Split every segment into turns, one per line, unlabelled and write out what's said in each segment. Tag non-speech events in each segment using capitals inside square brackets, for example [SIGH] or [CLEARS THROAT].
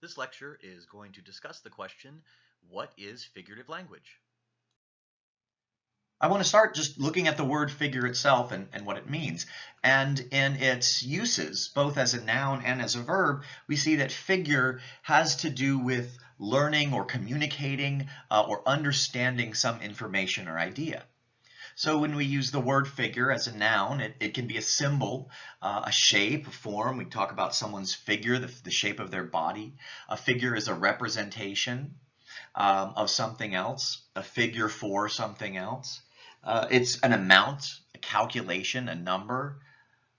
This lecture is going to discuss the question, what is figurative language?
I want to start just looking at the word figure itself and, and what it means. And in its uses, both as a noun and as a verb, we see that figure has to do with learning or communicating uh, or understanding some information or idea. So when we use the word figure as a noun, it, it can be a symbol, uh, a shape, a form. We talk about someone's figure, the, the shape of their body. A figure is a representation um, of something else, a figure for something else. Uh, it's an amount, a calculation, a number.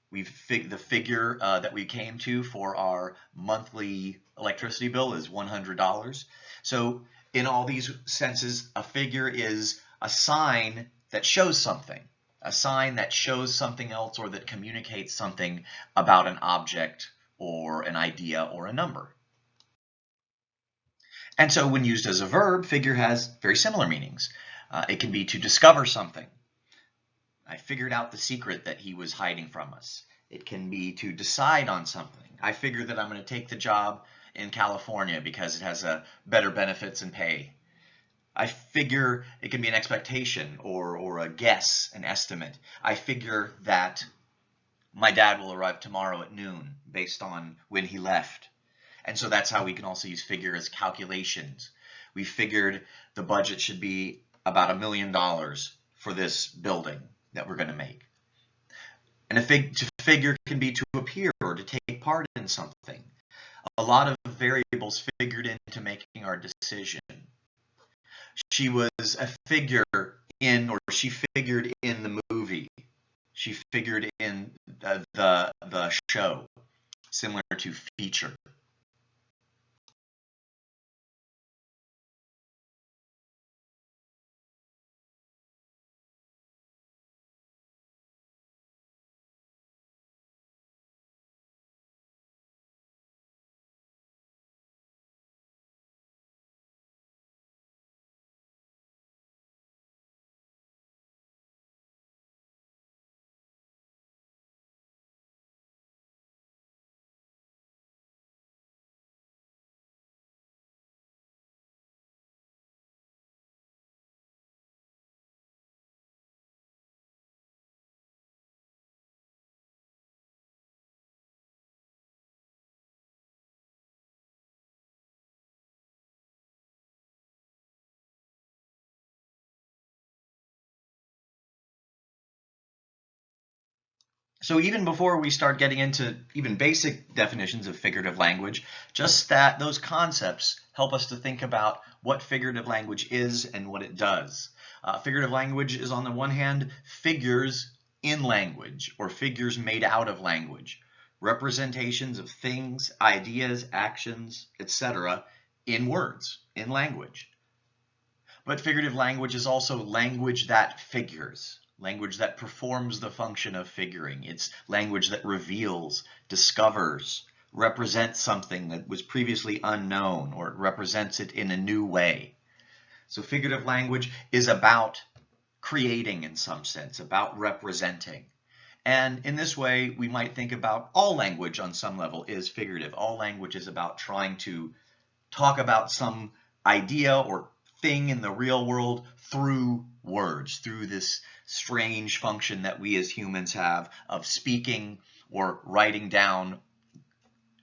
We've fig the figure uh, that we came to for our monthly electricity bill is $100. So in all these senses, a figure is a sign that shows something, a sign that shows something else or that communicates something about an object or an idea or a number. And so when used as a verb, figure has very similar meanings. Uh, it can be to discover something. I figured out the secret that he was hiding from us. It can be to decide on something. I figure that I'm going to take the job in California because it has a better benefits and pay. I figure it can be an expectation or, or a guess, an estimate. I figure that my dad will arrive tomorrow at noon based on when he left. And so that's how we can also use figure as calculations. We figured the budget should be about a million dollars for this building that we're going to make. And a fig to figure can be to appear or to take part in something. A lot of variables figured into making our decision she was a figure in, or she figured in the movie. She figured in the, the, the show, similar to feature. So even before we start getting into even basic definitions of figurative language, just that those concepts help us to think about what figurative language is and what it does. Uh, figurative language is on the one hand figures in language or figures made out of language, representations of things, ideas, actions, etc. in words, in language. But figurative language is also language that figures language that performs the function of figuring. It's language that reveals, discovers, represents something that was previously unknown, or it represents it in a new way. So figurative language is about creating in some sense, about representing. And in this way, we might think about all language on some level is figurative. All language is about trying to talk about some idea or thing in the real world through words, through this strange function that we as humans have of speaking or writing down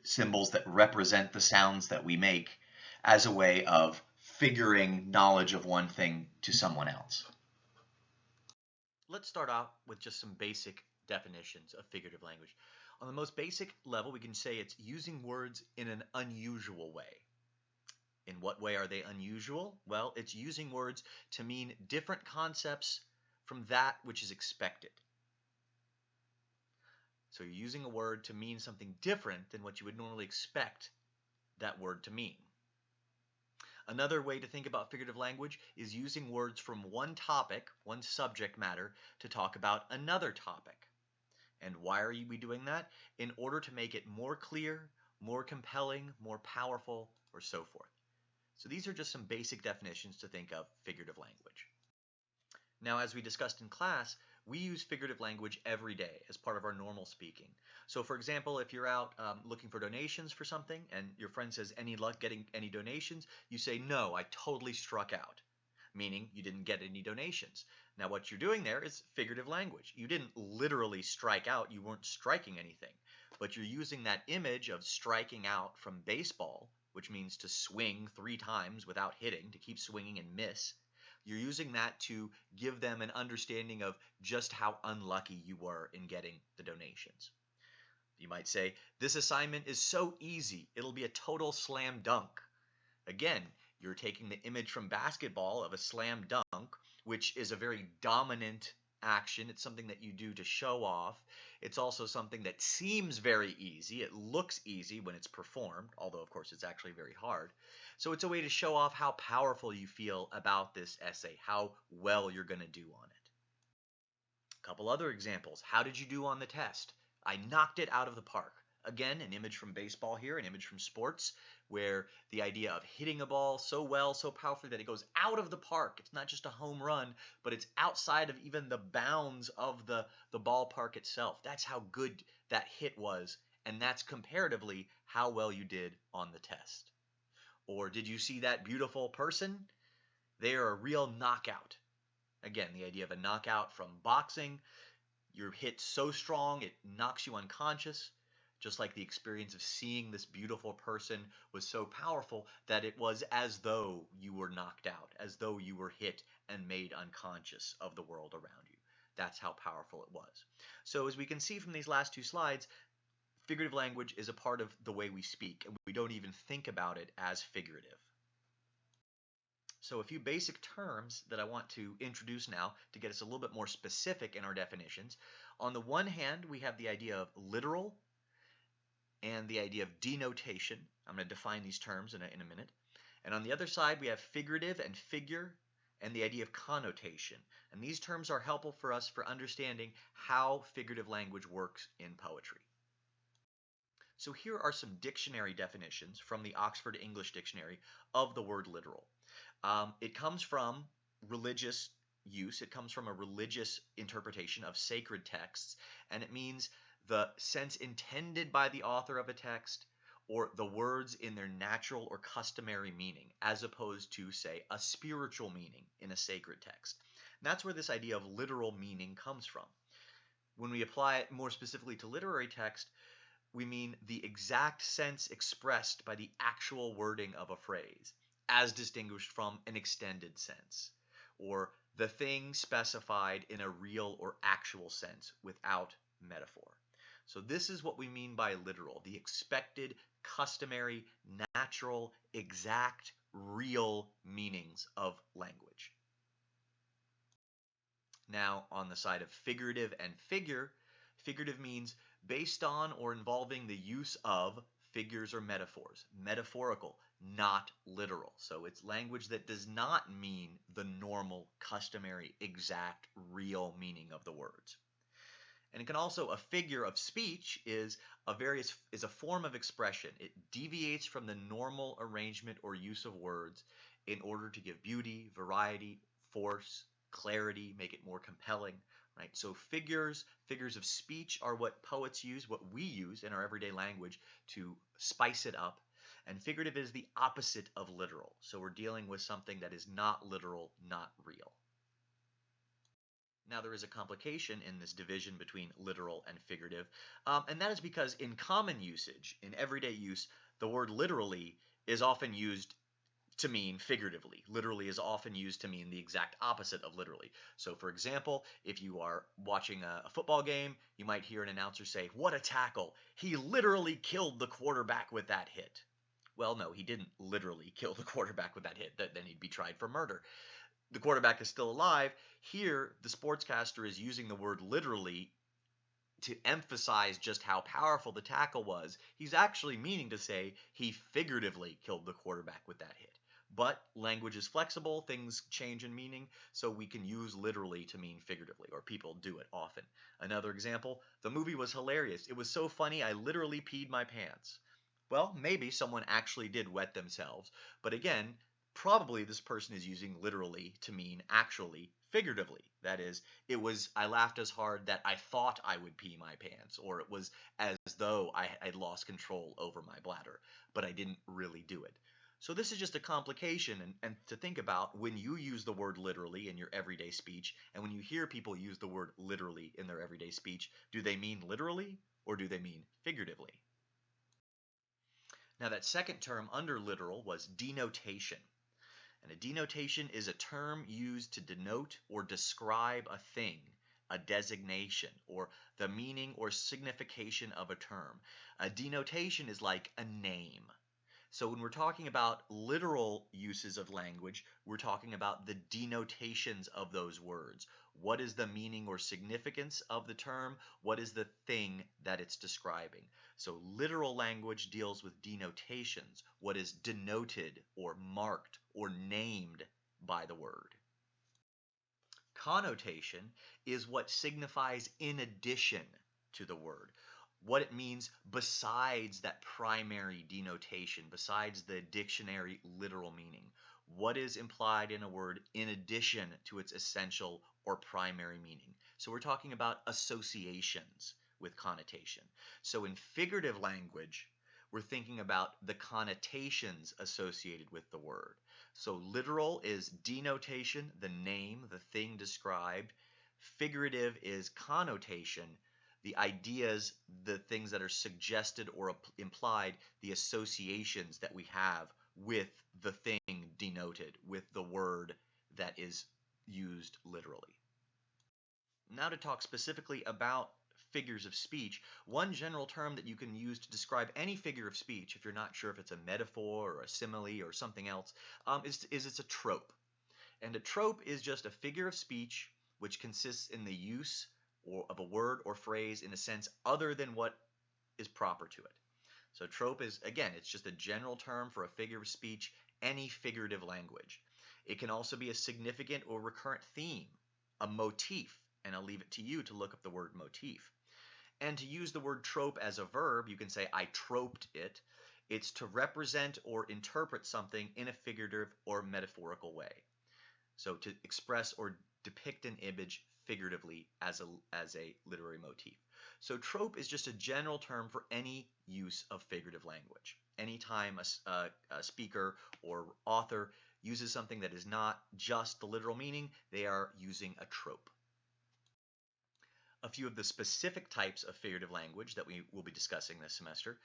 symbols that represent the sounds that we make as a way of figuring knowledge of one thing to someone else.
Let's start off with just some basic definitions of figurative language. On the most basic level, we can say it's using words in an unusual way. In what way are they unusual? Well, it's using words to mean different concepts from that which is expected. So you're using a word to mean something different than what you would normally expect that word to mean. Another way to think about figurative language is using words from one topic, one subject matter, to talk about another topic. And why are we doing that? In order to make it more clear, more compelling, more powerful, or so forth. So these are just some basic definitions to think of figurative language. Now, as we discussed in class, we use figurative language every day as part of our normal speaking. So, for example, if you're out um, looking for donations for something and your friend says, Any luck getting any donations? You say, No, I totally struck out, meaning you didn't get any donations. Now, what you're doing there is figurative language. You didn't literally strike out, you weren't striking anything, but you're using that image of striking out from baseball, which means to swing three times without hitting, to keep swinging and miss you're using that to give them an understanding of just how unlucky you were in getting the donations. You might say, This assignment is so easy, it'll be a total slam dunk. Again, you're taking the image from basketball of a slam dunk, which is a very dominant action. It's something that you do to show off. It's also something that seems very easy. It looks easy when it's performed, although, of course, it's actually very hard. So it's a way to show off how powerful you feel about this essay, how well you're going to do on it. A couple other examples. How did you do on the test? I knocked it out of the park. Again, an image from baseball here, an image from sports, where the idea of hitting a ball so well, so powerfully that it goes out of the park. It's not just a home run, but it's outside of even the bounds of the, the ballpark itself. That's how good that hit was, and that's comparatively how well you did on the test. Or did you see that beautiful person? They are a real knockout. Again, the idea of a knockout from boxing. You're hit so strong it knocks you unconscious. Just like the experience of seeing this beautiful person was so powerful that it was as though you were knocked out, as though you were hit and made unconscious of the world around you. That's how powerful it was. So as we can see from these last two slides, figurative language is a part of the way we speak, and we don't even think about it as figurative. So a few basic terms that I want to introduce now to get us a little bit more specific in our definitions. On the one hand, we have the idea of literal and the idea of denotation. I'm going to define these terms in a, in a minute. And on the other side, we have figurative and figure and the idea of connotation. And these terms are helpful for us for understanding how figurative language works in poetry. So here are some dictionary definitions from the Oxford English Dictionary of the word literal. Um, it comes from religious use. It comes from a religious interpretation of sacred texts, and it means the sense intended by the author of a text or the words in their natural or customary meaning, as opposed to, say, a spiritual meaning in a sacred text. And that's where this idea of literal meaning comes from. When we apply it more specifically to literary text, we mean the exact sense expressed by the actual wording of a phrase, as distinguished from an extended sense, or the thing specified in a real or actual sense without metaphor. So this is what we mean by literal, the expected, customary, natural, exact, real meanings of language. Now, on the side of figurative and figure, figurative means based on or involving the use of figures or metaphors. Metaphorical, not literal. So it's language that does not mean the normal, customary, exact, real meaning of the words. And it can also, a figure of speech is a various is a form of expression. It deviates from the normal arrangement or use of words in order to give beauty, variety, force, clarity, make it more compelling, right? So figures, figures of speech are what poets use, what we use in our everyday language to spice it up. And figurative is the opposite of literal. So we're dealing with something that is not literal, not real. Now there is a complication in this division between literal and figurative, um, and that is because in common usage, in everyday use, the word literally is often used to mean figuratively. Literally is often used to mean the exact opposite of literally. So, for example, if you are watching a, a, football game, you might hear an announcer say, What a tackle! He literally killed the quarterback with that hit. Well, no, he didn't literally [LAUGHS] kill the quarterback with that hit. Then he'd be tried for murder. The quarterback is still alive. Here, the sportscaster is using the word literally to emphasize just how powerful the tackle was. He's actually meaning to say he figuratively killed the quarterback with that hit. But language is flexible, things change in meaning, so we can use literally to mean figuratively, or people do it often. Another example, the movie was hilarious. It was so funny I literally peed my pants. Well, maybe someone actually did wet themselves, but again, probably this person is using literally to mean actually figuratively. That is, it was, I laughed as hard that I thought I would pee my pants, or it was as though I had lost control over my bladder, but I didn't really do it. So this is just a complication and, and to think about when you use the word literally in your everyday speech and when you hear people use the word literally in their everyday speech, do they mean literally or do they mean figuratively? Now that second term under literal was denotation. And a denotation is a term used to denote or describe a thing, a designation, or the meaning or signification of a term. A denotation is like a name. So when we're talking about literal uses of language, we're talking about the denotations of those words. What is the meaning or significance of the term? What is the thing that it's describing? So literal language deals with denotations, what is denoted or marked or named by the word. Connotation is what signifies in addition to the word what it means besides that primary denotation, besides the dictionary literal meaning. What is implied in a word in addition to its essential or primary meaning? So we're talking about associations with connotation. So in figurative language, we're thinking about the connotations associated with the word. So literal is denotation, the name, the thing described. Figurative is connotation, the ideas, the things that are suggested or implied, the associations that we have with the thing denoted, with the word that is used literally. Now to talk specifically about figures of speech, one general term that you can use to describe any figure of speech, if you're not sure if it's a metaphor or a simile or something else, um, is, is it's a trope. And a trope is just a figure of speech which consists in the use or of a word or phrase in a sense other than what is proper to it. So trope is, again, it's just a general term for a figure of speech, any figurative language. It can also be a significant or recurrent theme, a motif, and I'll leave it to you to look up the word motif. And to use the word trope as a verb, you can say, I troped it. It's to represent or interpret something in a figurative or metaphorical way. So to express or depict an image figuratively as a, as a literary motif. So trope is just a general term for any use of figurative language. Anytime a, a, a speaker or author uses something that is not just the literal meaning, they are using a trope. A few of the specific types of figurative language that we will be discussing this semester.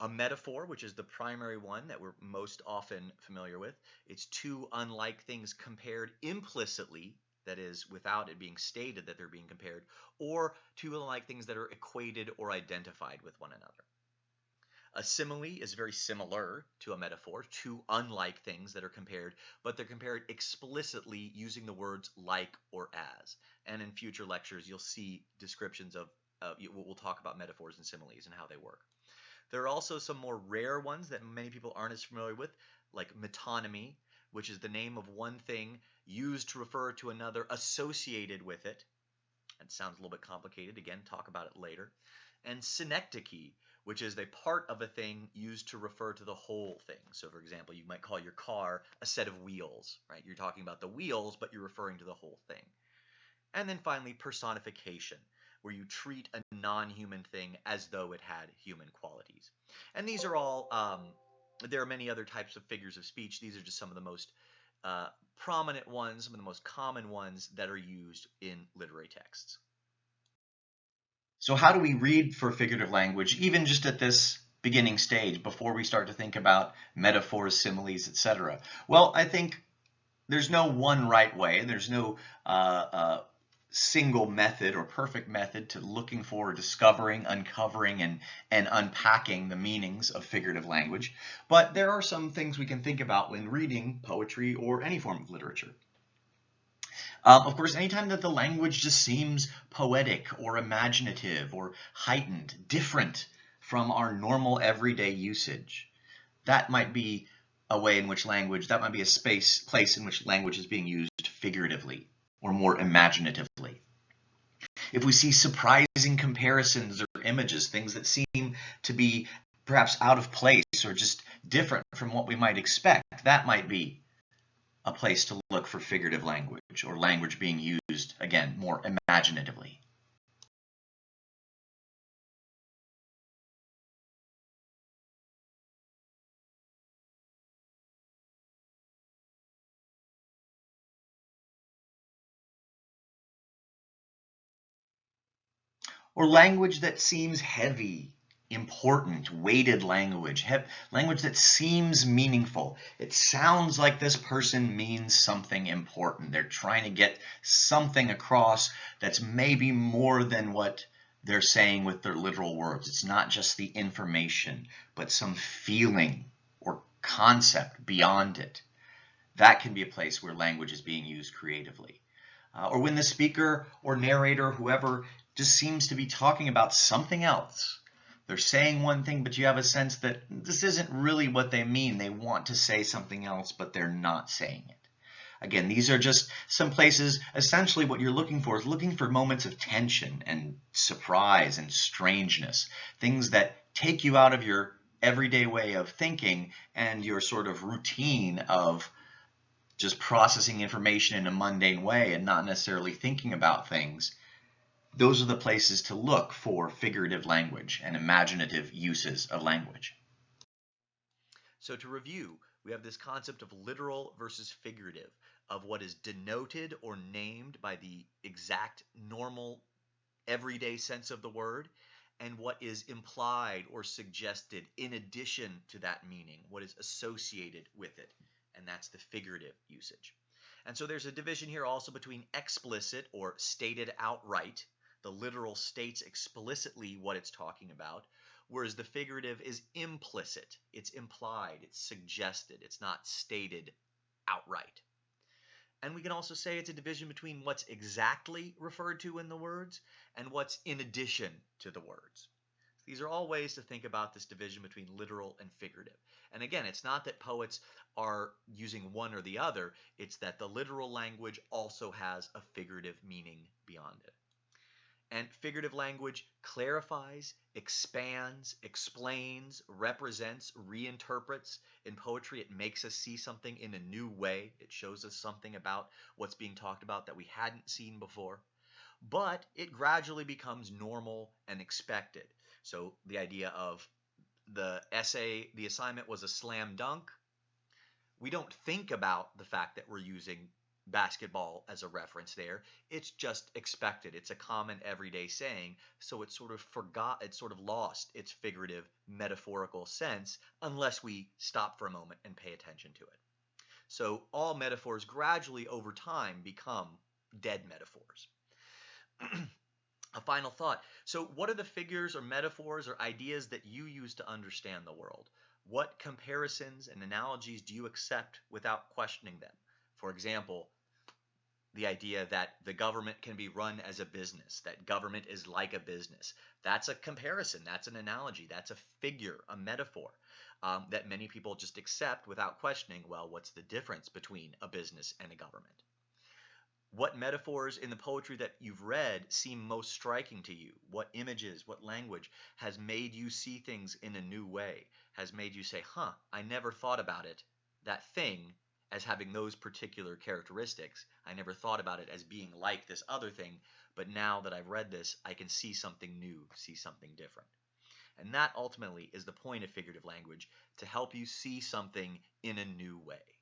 A metaphor, which is the primary one that we're most often familiar with. It's two unlike things compared implicitly that is without it being stated that they're being compared, or two like things that are equated or identified with one another. A simile is very similar to a metaphor, two unlike things that are compared, but they're compared explicitly using the words like or as. And in future lectures, you'll see descriptions of, uh, we'll talk about metaphors and similes and how they work. There are also some more rare ones that many people aren't as familiar with, like metonymy, which is the name of one thing used to refer to another associated with it. It sounds a little bit complicated. Again, talk about it later. And synecdoche, which is a part of a thing used to refer to the whole thing. So for example, you might call your car a set of wheels, right? You're talking about the wheels, but you're referring to the whole thing. And then finally, personification, where you treat a non-human thing as though it had human qualities. And these are all, um, there are many other types of figures of speech. These are just some of the most uh, prominent ones, some of the most common ones that are used in literary texts.
So how do we read for figurative language, even just at this beginning stage, before we start to think about metaphors, similes, etc.? Well, I think there's no one right way. and There's no uh, uh, single method or perfect method to looking for, discovering, uncovering, and, and unpacking the meanings of figurative language. But there are some things we can think about when reading poetry or any form of literature. Um, of course, anytime that the language just seems poetic or imaginative or heightened, different from our normal everyday usage, that might be a way in which language, that might be a space, place in which language is being used figuratively or more imaginatively. If we see surprising comparisons or images, things that seem to be perhaps out of place or just different from what we might expect, that might be a place to look for figurative language or language being used, again, more imaginatively. Or language that seems heavy, important, weighted language, language that seems meaningful. It sounds like this person means something important. They're trying to get something across that's maybe more than what they're saying with their literal words. It's not just the information, but some feeling or concept beyond it. That can be a place where language is being used creatively. Uh, or when the speaker or narrator, whoever, just seems to be talking about something else they're saying one thing, but you have a sense that this isn't really what they mean. They want to say something else, but they're not saying it. Again, these are just some places, essentially what you're looking for is looking for moments of tension and surprise and strangeness, things that take you out of your everyday way of thinking and your sort of routine of just processing information in a mundane way and not necessarily thinking about things those are the places to look for figurative language and imaginative uses of language.
So to review, we have this concept of literal versus figurative, of what is denoted or named by the exact normal everyday sense of the word, and what is implied or suggested in addition to that meaning, what is associated with it, and that's the figurative usage. And so there's a division here also between explicit or stated outright the literal states explicitly what it's talking about, whereas the figurative is implicit. It's implied, it's suggested, it's not stated outright. And we can also say it's a division between what's exactly referred to in the words and what's in addition to the words. These are all ways to think about this division between literal and figurative. And again, it's not that poets are using one or the other, it's that the literal language also has a figurative meaning beyond it. And figurative language clarifies, expands, explains, represents, reinterprets. In poetry, it makes us see something in a new way. It shows us something about what's being talked about that we hadn't seen before. But it gradually becomes normal and expected. So the idea of the essay, the assignment was a slam dunk. We don't think about the fact that we're using basketball as a reference there. It's just expected. It's a common everyday saying, so it's sort of forgot, it's sort of lost its figurative, metaphorical sense unless we stop for a moment and pay attention to it. So all metaphors gradually over time become dead metaphors. [CLEARS THROAT] a final thought. So what are the figures or metaphors or ideas that you use to understand the world? What comparisons and analogies do you accept without questioning them? For example, the idea that the government can be run as a business, that government is like a business. That's a comparison, that's an analogy, that's a figure, a metaphor um, that many people just accept without questioning, well, what's the difference between a business and a government? What metaphors in the poetry that you've read seem most striking to you? What images, what language has made you see things in a new way, has made you say, huh, I never thought about it, that thing as having those particular characteristics. I never thought about it as being like this other thing, but now that I've read this, I can see something new, see something different. And that ultimately is the point of figurative language to help you see something in a new way.